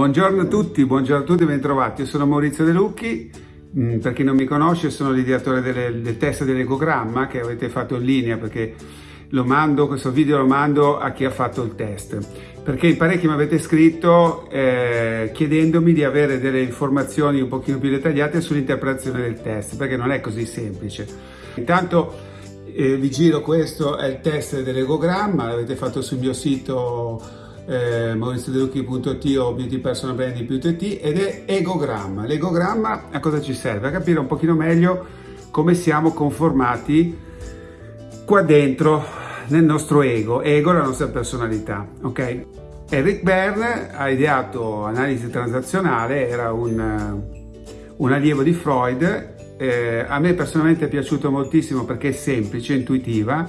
Buongiorno a tutti, buongiorno a tutti, bentrovati. Io sono Maurizio De Lucchi, mm, per chi non mi conosce sono l'ideatore del, del test dell'ecogramma che avete fatto in linea perché lo mando, questo video lo mando a chi ha fatto il test perché in parecchi mi avete scritto eh, chiedendomi di avere delle informazioni un pochino più dettagliate sull'interpretazione del test perché non è così semplice. Intanto eh, vi giro questo è il test dell'ecogramma, l'avete fatto sul mio sito eh, mauriziodelucchi.it o beautypersonalbranding.it ed è egogramma. L'egogramma a cosa ci serve? A capire un pochino meglio come siamo conformati qua dentro nel nostro ego, ego è la nostra personalità, ok? Eric Berne ha ideato analisi transazionale, era un, un allievo di Freud, eh, a me personalmente è piaciuto moltissimo perché è semplice, intuitiva,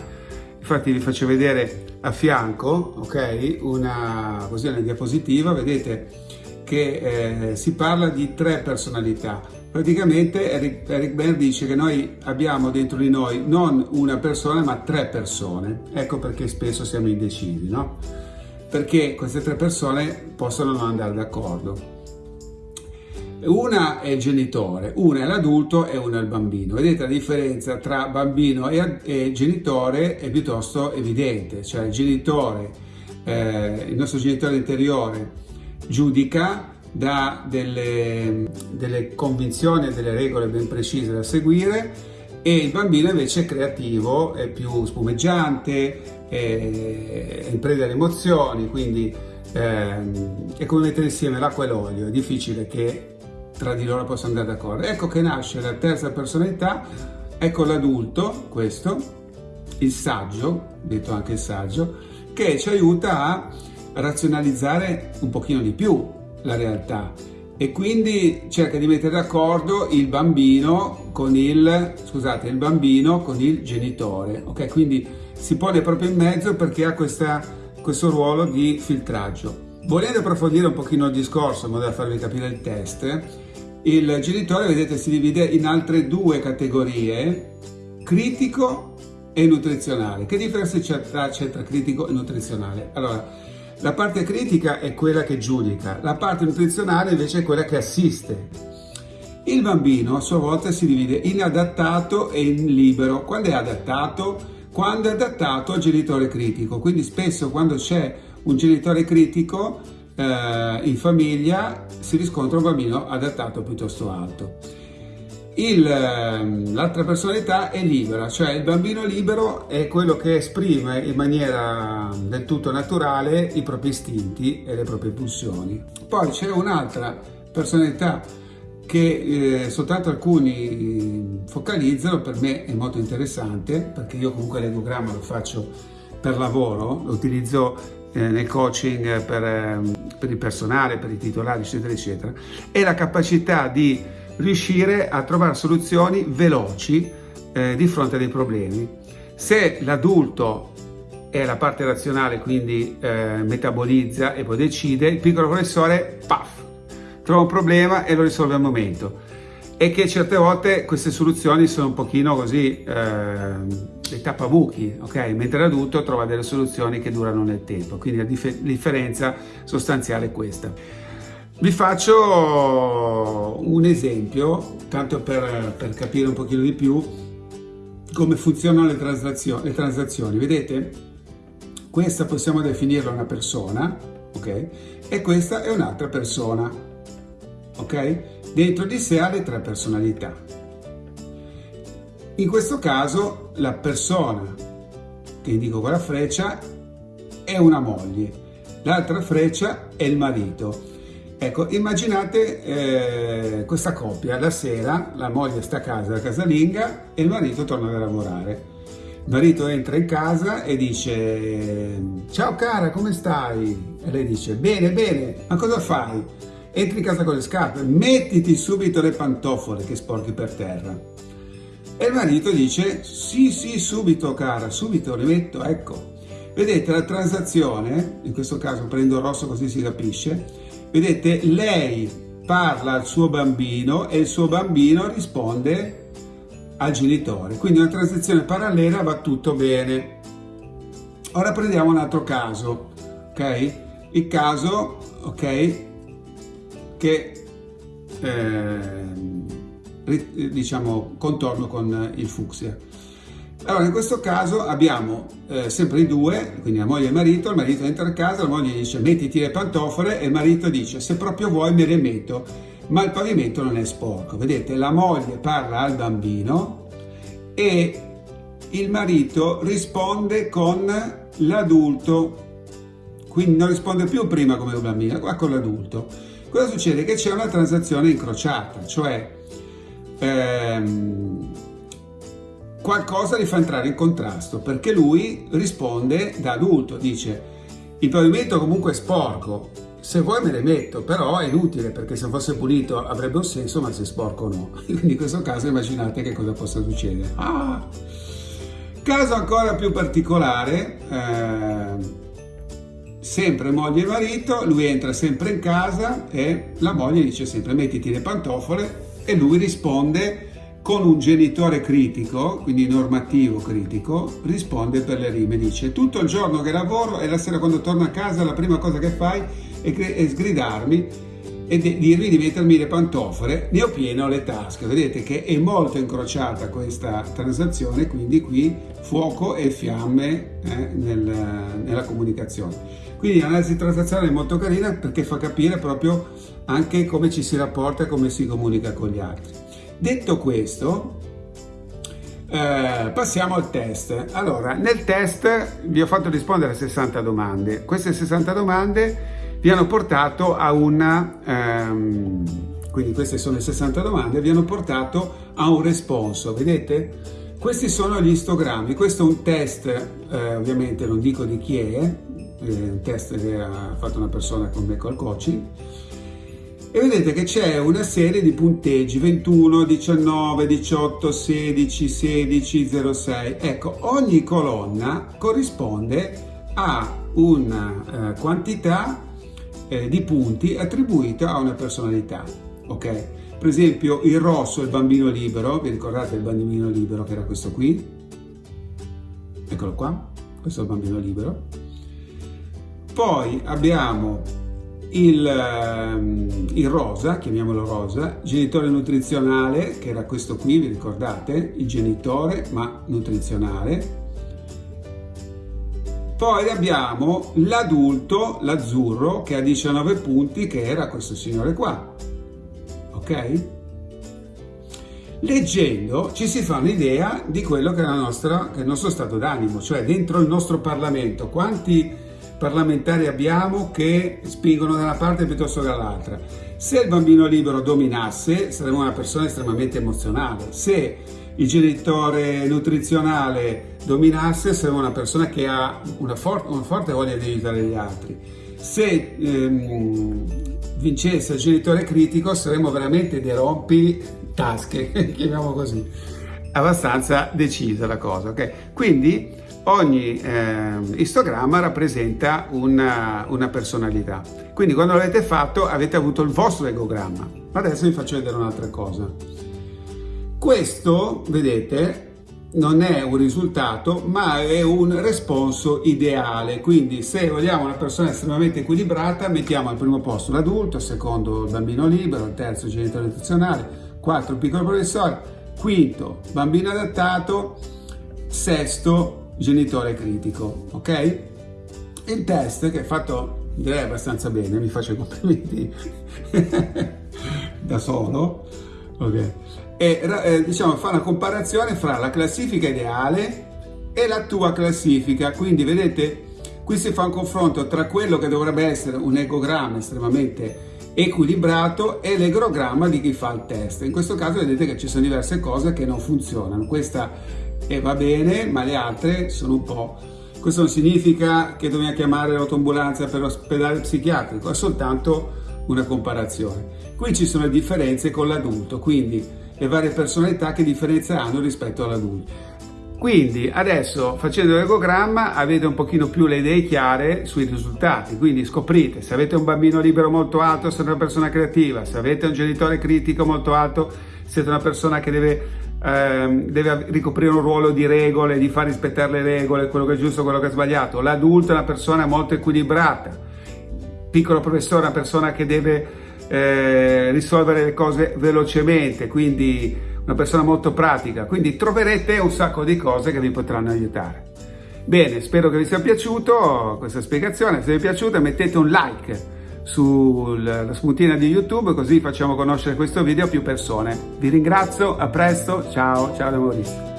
infatti vi faccio vedere a fianco, ok, una, così una diapositiva, vedete che eh, si parla di tre personalità. Praticamente Eric, Eric Berne dice che noi abbiamo dentro di noi non una persona ma tre persone. Ecco perché spesso siamo indecisi, no? Perché queste tre persone possono non andare d'accordo. Una è il genitore, una è l'adulto e una è il bambino. Vedete la differenza tra bambino e, e genitore è piuttosto evidente, cioè il genitore, eh, il nostro genitore interiore giudica, dà delle, delle convinzioni e delle regole ben precise da seguire e il bambino invece è creativo, è più spumeggiante, è, in preda alle emozioni, quindi eh, è come mettere insieme l'acqua e l'olio, è difficile che tra di loro possono andare d'accordo. Ecco che nasce la terza personalità, ecco l'adulto, questo, il saggio, detto anche il saggio, che ci aiuta a razionalizzare un pochino di più la realtà e quindi cerca di mettere d'accordo il bambino con il, scusate, il bambino con il genitore, ok? Quindi si pone proprio in mezzo perché ha questa, questo ruolo di filtraggio. Volendo approfondire un pochino il discorso in modo da farvi capire il test, il genitore, vedete, si divide in altre due categorie, critico e nutrizionale. Che differenza c'è tra critico e nutrizionale? Allora, la parte critica è quella che giudica, la parte nutrizionale invece è quella che assiste. Il bambino a sua volta si divide in adattato e in libero. Quando è adattato? Quando è adattato al genitore critico. Quindi spesso quando c'è un genitore critico eh, in famiglia si riscontra un bambino adattato piuttosto alto. Ehm, l'altra personalità è libera, cioè il bambino libero è quello che esprime in maniera del tutto naturale i propri istinti e le proprie pulsioni. Poi c'è un'altra personalità che eh, soltanto alcuni focalizzano, per me è molto interessante perché io comunque l'egogramma lo faccio per lavoro, lo utilizzo nel coaching per, eh, per il personale, per i titolari, eccetera, eccetera, è la capacità di riuscire a trovare soluzioni veloci eh, di fronte a dei problemi. Se l'adulto è la parte razionale, quindi eh, metabolizza e poi decide, il piccolo professore, paf, trova un problema e lo risolve al momento. E che certe volte queste soluzioni sono un pochino così, eh, dei tappabuchi, ok? Mentre l'adulto trova delle soluzioni che durano nel tempo. Quindi la dif differenza sostanziale è questa. Vi faccio un esempio, tanto per, per capire un pochino di più come funzionano le transazioni, le transazioni. Vedete? Questa possiamo definirla una persona, ok? E questa è un'altra persona, ok? Dentro di sé ha le tre personalità. In questo caso la persona che indico con la freccia è una moglie, l'altra freccia è il marito. Ecco, immaginate eh, questa coppia, la sera la moglie sta a casa, la casalinga, e il marito torna da lavorare. Il marito entra in casa e dice ciao cara come stai? E lei dice bene bene, ma cosa fai? Entri in casa con le scarpe, mettiti subito le pantofole che sporchi per terra. E il marito dice sì sì subito cara, subito le metto, ecco. Vedete la transazione, in questo caso prendo il rosso così si capisce, Vedete, lei parla al suo bambino e il suo bambino risponde al genitore. Quindi una transizione parallela va tutto bene. Ora prendiamo un altro caso, ok? Il caso, ok, che eh, diciamo contorno con il fucsia. Allora, in questo caso abbiamo eh, sempre i due, quindi la moglie e il marito, il marito entra a casa, la moglie dice mettiti le pantofole e il marito dice se proprio vuoi me le metto, ma il pavimento non è sporco. Vedete, la moglie parla al bambino e il marito risponde con l'adulto, quindi non risponde più prima come un bambino, qua con l'adulto. Cosa succede? Che c'è una transazione incrociata, cioè ehm, qualcosa li fa entrare in contrasto perché lui risponde da adulto, dice il pavimento comunque è sporco, se vuoi me le metto, però è inutile perché se fosse pulito avrebbe un senso, ma se è sporco no. Quindi in questo caso immaginate che cosa possa succedere. Ah! Caso ancora più particolare, eh, sempre moglie e marito, lui entra sempre in casa e la moglie dice sempre mettiti le pantofole. E lui risponde con un genitore critico, quindi normativo critico, risponde per le rime, dice tutto il giorno che lavoro e la sera quando torno a casa la prima cosa che fai è, è sgridarmi e di mettermi le pantofole, ne ho pieno le tasche. Vedete che è molto incrociata questa transazione, quindi qui fuoco e fiamme eh, nel, nella comunicazione. Quindi l'analisi transazionale è molto carina perché fa capire proprio anche come ci si rapporta e come si comunica con gli altri. Detto questo, eh, passiamo al test. Allora, nel test vi ho fatto rispondere a 60 domande. Queste 60 domande vi hanno portato a una... Ehm, quindi queste sono le 60 domande, vi hanno portato a un responso, vedete? Questi sono gli istogrammi, questo è un test, eh, ovviamente non dico di chi è, è un test che ha fatto una persona con me col coaching, e vedete che c'è una serie di punteggi 21, 19, 18, 16, 16, 06. Ecco, ogni colonna corrisponde a una eh, quantità eh, di punti attribuita a una personalità, ok? Per esempio il rosso è il bambino libero, vi ricordate il bambino libero che era questo qui? Eccolo qua, questo è il bambino libero. Poi abbiamo il, ehm, il, rosa, chiamiamolo rosa, genitore nutrizionale, che era questo qui, vi ricordate? Il genitore, ma nutrizionale. Poi abbiamo l'adulto, l'azzurro, che ha 19 punti, che era questo signore qua. Ok? Leggendo ci si fa un'idea di quello che è, nostra, che è il nostro stato d'animo, cioè dentro il nostro Parlamento, quanti parlamentari abbiamo che spingono da una parte piuttosto che dall'altra. Se il bambino libero dominasse, saremmo una persona estremamente emozionale. Se il genitore nutrizionale dominasse, saremmo una persona che ha una, for una forte voglia di aiutare gli altri. Se ehm, vincesse il genitore critico, saremmo veramente dei rompi tasche, chiamiamo così. Abbastanza decisa la cosa, ok? Quindi ogni eh, istogramma rappresenta una, una, personalità. Quindi quando l'avete fatto avete avuto il vostro egogramma. Adesso vi faccio vedere un'altra cosa. Questo, vedete, non è un risultato, ma è un responso ideale. Quindi se vogliamo una persona estremamente equilibrata, mettiamo al primo posto l'adulto, al secondo il bambino libero, al terzo il genitore nutrizionale, quarto il piccolo professore, quinto bambino adattato, sesto genitore critico, ok? Il test che è fatto direi abbastanza bene, mi faccio i complimenti da solo, ok? E eh, diciamo fa una comparazione fra la classifica ideale e la tua classifica, quindi vedete qui si fa un confronto tra quello che dovrebbe essere un ecogramma estremamente equilibrato e l'egrogramma di chi fa il test. In questo caso vedete che ci sono diverse cose che non funzionano. Questa e va bene, ma le altre sono un po'... Questo non significa che dobbiamo chiamare l'autoambulanza per l'ospedale psichiatrico, è soltanto una comparazione. Qui ci sono le differenze con l'adulto, quindi le varie personalità che differenza hanno rispetto all'adulto. Quindi adesso facendo l'ecogramma avete un pochino più le idee chiare sui risultati, quindi scoprite se avete un bambino libero molto alto siete una persona creativa, se avete un genitore critico molto alto siete una persona che deve ehm, deve ricoprire un ruolo di regole, di far rispettare le regole, quello che è giusto, quello che è sbagliato. L'adulto è una persona molto equilibrata. Piccolo professore è una persona che deve eh, risolvere le cose velocemente, quindi una persona molto pratica, quindi troverete un sacco di cose che vi potranno aiutare. Bene, spero che vi sia piaciuto questa spiegazione, se vi è piaciuta mettete un like sulla spuntina di YouTube così facciamo conoscere questo video a più persone. Vi ringrazio, a presto, ciao, ciao da Maurizio.